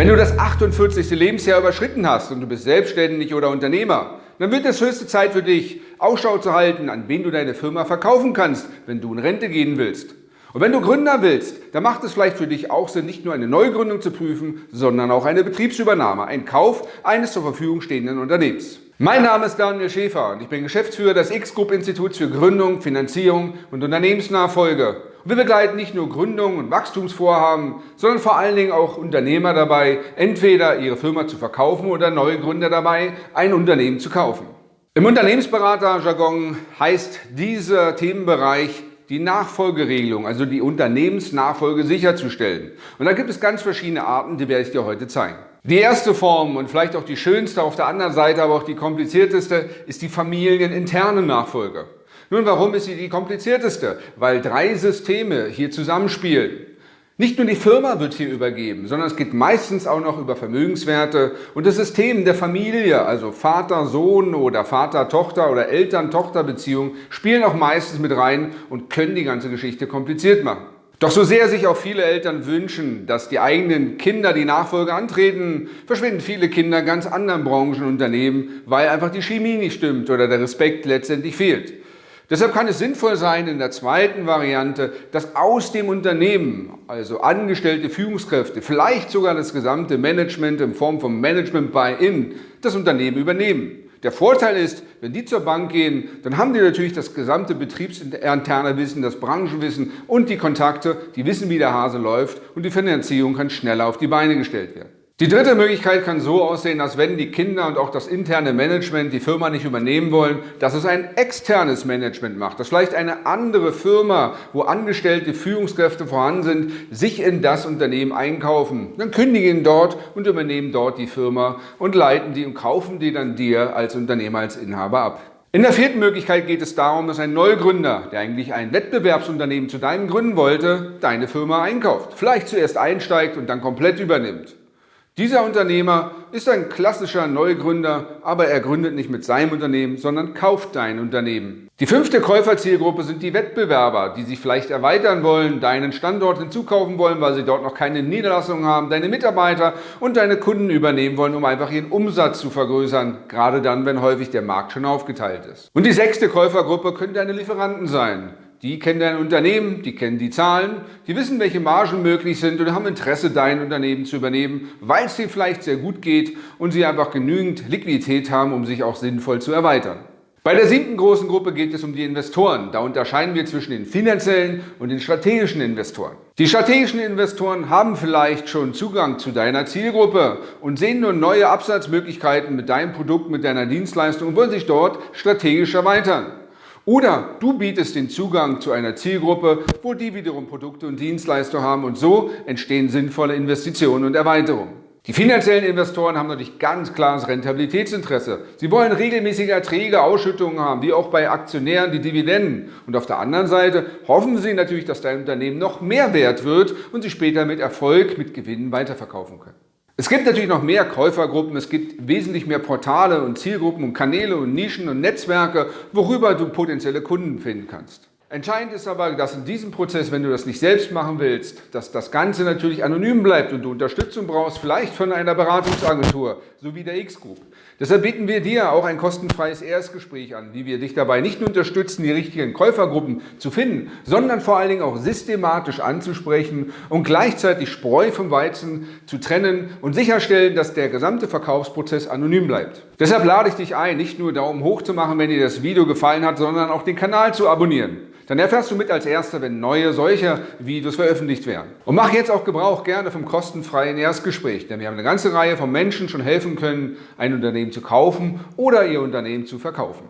Wenn du das 48. Lebensjahr überschritten hast und du bist selbstständig oder Unternehmer, dann wird es höchste Zeit für dich, Ausschau zu halten, an wen du deine Firma verkaufen kannst, wenn du in Rente gehen willst. Und wenn du Gründer willst, dann macht es vielleicht für dich auch Sinn, nicht nur eine Neugründung zu prüfen, sondern auch eine Betriebsübernahme, ein Kauf eines zur Verfügung stehenden Unternehmens. Mein Name ist Daniel Schäfer und ich bin Geschäftsführer des X-Group Instituts für Gründung, Finanzierung und Unternehmensnachfolge. Wir begleiten nicht nur Gründung und Wachstumsvorhaben, sondern vor allen Dingen auch Unternehmer dabei, entweder ihre Firma zu verkaufen oder neue Gründer dabei, ein Unternehmen zu kaufen. Im Unternehmensberater-Jargon heißt dieser Themenbereich die Nachfolgeregelung, also die Unternehmensnachfolge sicherzustellen. Und da gibt es ganz verschiedene Arten, die werde ich dir heute zeigen. Die erste Form und vielleicht auch die schönste, auf der anderen Seite aber auch die komplizierteste, ist die familieninterne Nachfolge. Nun, warum ist sie die komplizierteste? Weil drei Systeme hier zusammenspielen. Nicht nur die Firma wird hier übergeben, sondern es geht meistens auch noch über Vermögenswerte und das System der Familie, also Vater-Sohn oder Vater-Tochter oder Eltern-Tochter-Beziehung, spielen auch meistens mit rein und können die ganze Geschichte kompliziert machen. Doch so sehr sich auch viele Eltern wünschen, dass die eigenen Kinder die Nachfolge antreten, verschwinden viele Kinder in ganz anderen Branchen und Unternehmen, weil einfach die Chemie nicht stimmt oder der Respekt letztendlich fehlt. Deshalb kann es sinnvoll sein, in der zweiten Variante, dass aus dem Unternehmen, also angestellte Führungskräfte, vielleicht sogar das gesamte Management in Form von Management Buy-in, das Unternehmen übernehmen. Der Vorteil ist, wenn die zur Bank gehen, dann haben die natürlich das gesamte betriebsinterne Wissen, das Branchenwissen und die Kontakte, die wissen, wie der Hase läuft und die Finanzierung kann schneller auf die Beine gestellt werden. Die dritte Möglichkeit kann so aussehen, dass wenn die Kinder und auch das interne Management die Firma nicht übernehmen wollen, dass es ein externes Management macht, dass vielleicht eine andere Firma, wo angestellte Führungskräfte vorhanden sind, sich in das Unternehmen einkaufen. Dann kündigen dort und übernehmen dort die Firma und leiten die und kaufen die dann dir als Unternehmer, als Inhaber ab. In der vierten Möglichkeit geht es darum, dass ein Neugründer, der eigentlich ein Wettbewerbsunternehmen zu deinem gründen wollte, deine Firma einkauft. Vielleicht zuerst einsteigt und dann komplett übernimmt. Dieser Unternehmer ist ein klassischer Neugründer, aber er gründet nicht mit seinem Unternehmen, sondern kauft dein Unternehmen. Die fünfte Käuferzielgruppe sind die Wettbewerber, die sich vielleicht erweitern wollen, deinen Standort hinzukaufen wollen, weil sie dort noch keine Niederlassung haben, deine Mitarbeiter und deine Kunden übernehmen wollen, um einfach ihren Umsatz zu vergrößern, gerade dann, wenn häufig der Markt schon aufgeteilt ist. Und die sechste Käufergruppe können deine Lieferanten sein. Die kennen dein Unternehmen, die kennen die Zahlen, die wissen, welche Margen möglich sind und haben Interesse, dein Unternehmen zu übernehmen, weil es dir vielleicht sehr gut geht und sie einfach genügend Liquidität haben, um sich auch sinnvoll zu erweitern. Bei der siebten großen Gruppe geht es um die Investoren. Da unterscheiden wir zwischen den finanziellen und den strategischen Investoren. Die strategischen Investoren haben vielleicht schon Zugang zu deiner Zielgruppe und sehen nur neue Absatzmöglichkeiten mit deinem Produkt, mit deiner Dienstleistung und wollen sich dort strategisch erweitern. Oder du bietest den Zugang zu einer Zielgruppe, wo die wiederum Produkte und Dienstleistungen haben und so entstehen sinnvolle Investitionen und Erweiterungen. Die finanziellen Investoren haben natürlich ganz klares Rentabilitätsinteresse. Sie wollen regelmäßige Erträge, Ausschüttungen haben, wie auch bei Aktionären die Dividenden. Und auf der anderen Seite hoffen sie natürlich, dass dein Unternehmen noch mehr wert wird und sie später mit Erfolg, mit Gewinnen weiterverkaufen können. Es gibt natürlich noch mehr Käufergruppen, es gibt wesentlich mehr Portale und Zielgruppen und Kanäle und Nischen und Netzwerke, worüber du potenzielle Kunden finden kannst. Entscheidend ist aber, dass in diesem Prozess, wenn du das nicht selbst machen willst, dass das Ganze natürlich anonym bleibt und du Unterstützung brauchst, vielleicht von einer Beratungsagentur, so wie der X-Group. Deshalb bieten wir dir auch ein kostenfreies Erstgespräch an, wie wir dich dabei nicht nur unterstützen, die richtigen Käufergruppen zu finden, sondern vor allen Dingen auch systematisch anzusprechen und gleichzeitig Spreu vom Weizen zu trennen und sicherstellen, dass der gesamte Verkaufsprozess anonym bleibt. Deshalb lade ich dich ein, nicht nur Daumen hoch zu machen, wenn dir das Video gefallen hat, sondern auch den Kanal zu abonnieren. Dann erfährst du mit als Erster, wenn neue solche Videos veröffentlicht werden. Und mach jetzt auch Gebrauch gerne vom kostenfreien Erstgespräch, denn wir haben eine ganze Reihe von Menschen schon helfen können, ein Unternehmen zu kaufen oder ihr Unternehmen zu verkaufen.